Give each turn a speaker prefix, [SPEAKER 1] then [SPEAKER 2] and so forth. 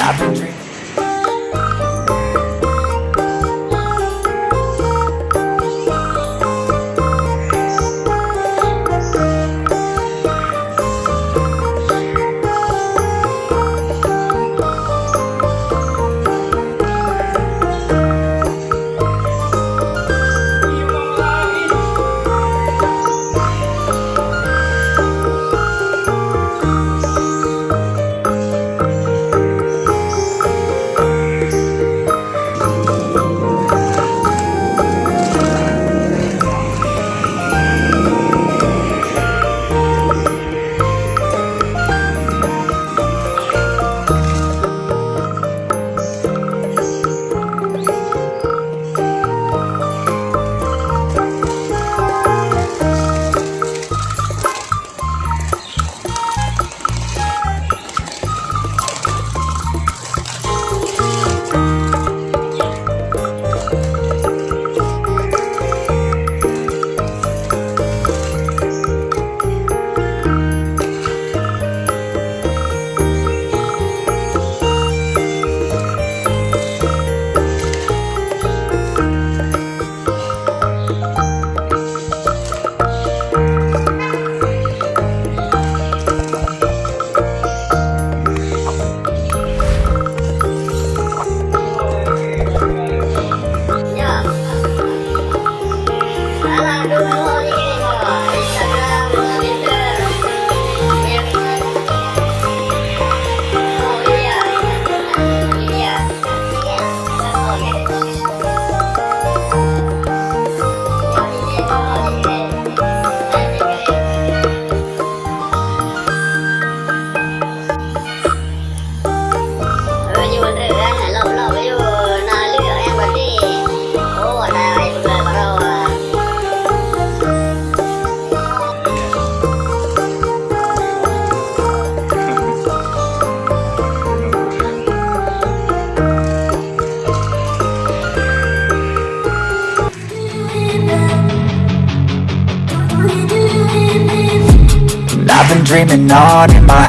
[SPEAKER 1] I've been I've been dreaming on in my